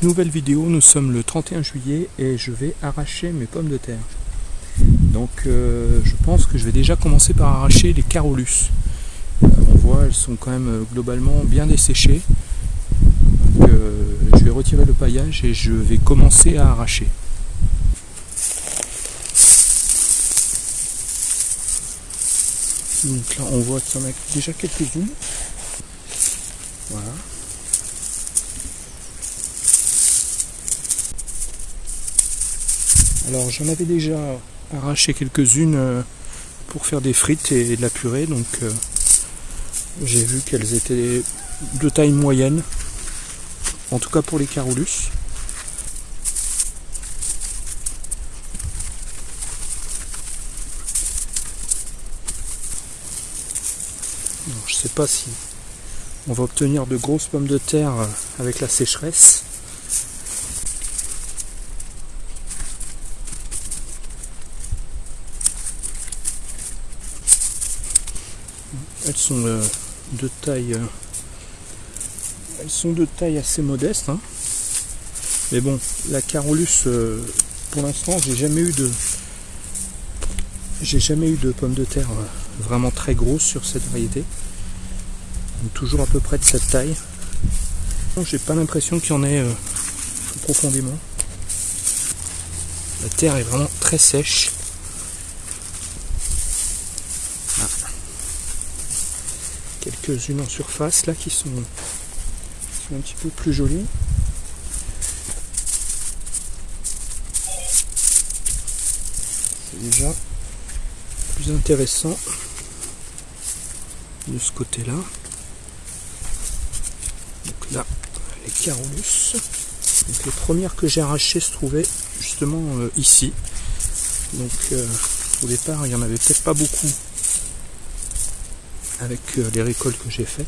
Nouvelle vidéo, nous sommes le 31 juillet et je vais arracher mes pommes de terre. Donc euh, je pense que je vais déjà commencer par arracher les carolus. Euh, on voit, elles sont quand même euh, globalement bien desséchées. Donc je vais retirer le paillage et je vais commencer à arracher. Donc là on voit qu'il y en a déjà quelques-unes. Voilà. Alors j'en avais déjà arraché quelques-unes euh, pour faire des frites et de la purée, donc euh, j'ai vu qu'elles étaient de taille moyenne, en tout cas pour les carolus. je sais pas si on va obtenir de grosses pommes de terre euh, avec la sécheresse. Elles sont euh, de taille euh, elles sont de taille assez modeste. Hein. Mais bon, la Carolus, pour l'instant, j'ai jamais eu de j'ai jamais eu de pommes de terre vraiment très grosses sur cette variété toujours à peu près de cette taille. J'ai pas l'impression qu'il y en ait euh, profondément. La terre est vraiment très sèche. Ah. Quelques-unes en surface là qui sont, un petit peu plus jolies. C'est déjà plus intéressant de ce côté-là là les carolus. Donc les premières que j'ai arrachées se trouvaient justement euh, ici. Donc euh, au départ il n'y en avait peut-être pas beaucoup avec euh, les récoltes que j'ai faites.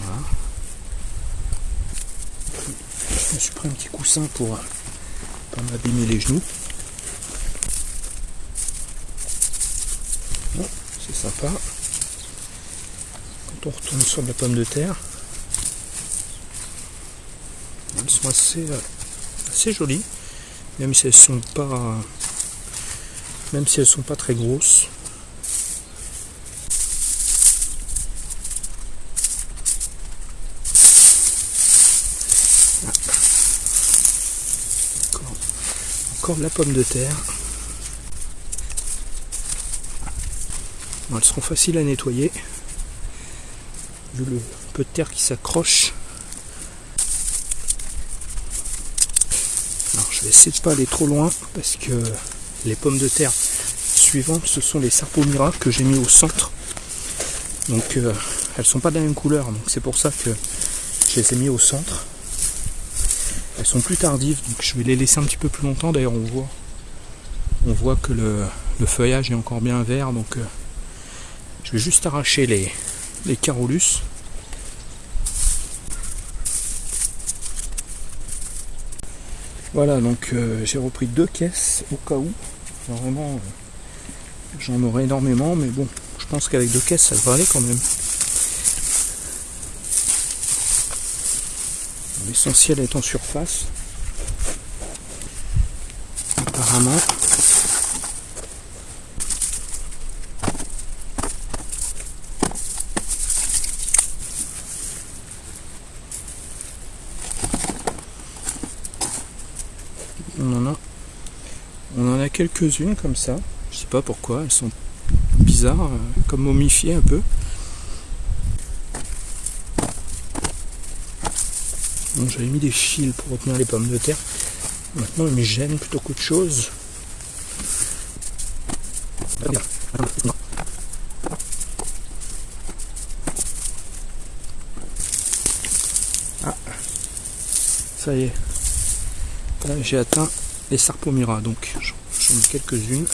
Voilà. Je me suis pris un petit coussin pour pas m'abîmer les genoux. c'est sympa on retourne sur la pomme de terre. Elles sont assez, euh, assez jolies, même si elles sont pas même si elles sont pas très grosses. Encore, de la pomme de terre. elles seront faciles à nettoyer le peu de terre qui s'accroche. Alors je vais essayer de pas aller trop loin parce que les pommes de terre suivantes ce sont les Sarpomira que j'ai mis au centre. Donc euh, elles sont pas de la même couleur, donc c'est pour ça que je les ai mis au centre. Elles sont plus tardives, donc je vais les laisser un petit peu plus longtemps. D'ailleurs on voit on voit que le, feuillage est encore bien vert, donc euh, je vais juste arracher les, Carolus. Voilà, donc euh, j'ai repris deux caisses au cas où. Vraiment, euh, j'en aurai énormément, mais bon, je pense qu'avec deux caisses, ça devrait aller quand même. L'essentiel est en surface. Apparemment. quelques-unes comme ça. Je sais pas pourquoi, elles sont bizarres, euh, comme momifiées un peu. Bon, j'avais mis des fils pour retenir les pommes de terre. Maintenant, elles me gênent plutôt qu'autre chose. Ah, ça y est. j'ai atteint les Sarpomira, donc j'en ai quelques-unes.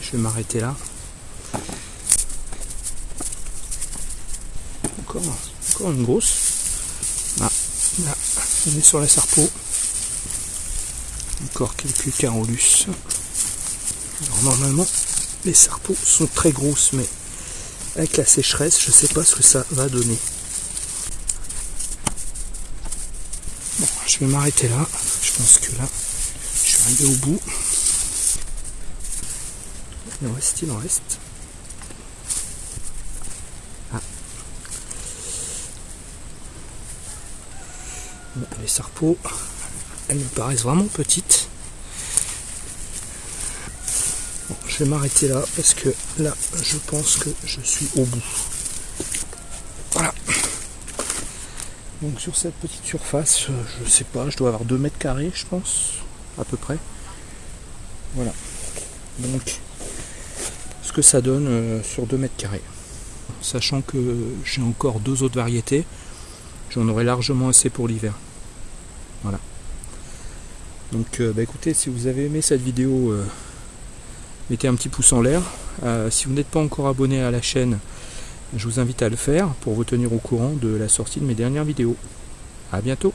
Je vais m'arrêter là. Encore, encore une grosse. On est sur la Sarpo. Encore quelques carolus. Alors normalement, les sarpeaux sont très grosses, mais avec la sécheresse, je ne sais pas ce que ça va donner. Bon, je vais m'arrêter là. Je pense que là, je suis arrivé au bout. Il en reste, il en reste. Les sarpeaux, elles me paraissent vraiment petites. je vais m'arrêter là parce que là, je pense que je suis au bout. Voilà. Donc sur cette petite surface, euh, je sais pas, je dois avoir 2 mètres carrés, je pense, à peu près. Voilà. Donc, ce que ça donne euh, sur 2 mètres carrés. Sachant que j'ai encore deux autres variétés, j'en aurai largement assez pour l'hiver. Voilà. Donc, euh, bah, écoutez, si vous avez aimé cette vidéo, mettez un petit pouce en l'air. si vous n'êtes pas encore abonné à la chaîne, je vous invite à le faire pour vous tenir au courant de la sortie de mes dernières vidéos. A bientôt